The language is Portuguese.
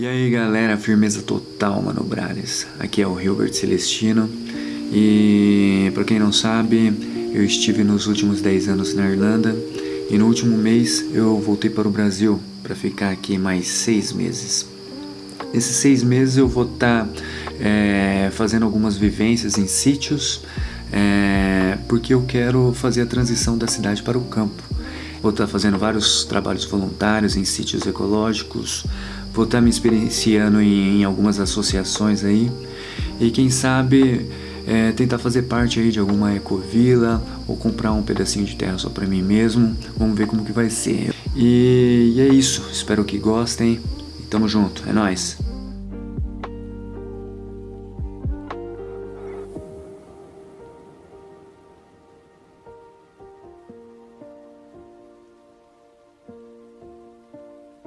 E aí galera, firmeza total, Mano Brales. Aqui é o Hilbert Celestino e para quem não sabe, eu estive nos últimos 10 anos na Irlanda e no último mês eu voltei para o Brasil para ficar aqui mais 6 meses. Nesses 6 meses eu vou estar tá, é, fazendo algumas vivências em sítios é, porque eu quero fazer a transição da cidade para o campo. Vou estar tá fazendo vários trabalhos voluntários em sítios ecológicos, vou estar me experienciando em, em algumas associações aí e quem sabe é, tentar fazer parte aí de alguma ecovila ou comprar um pedacinho de terra só para mim mesmo. Vamos ver como que vai ser. E, e é isso, espero que gostem. Tamo junto, é nóis.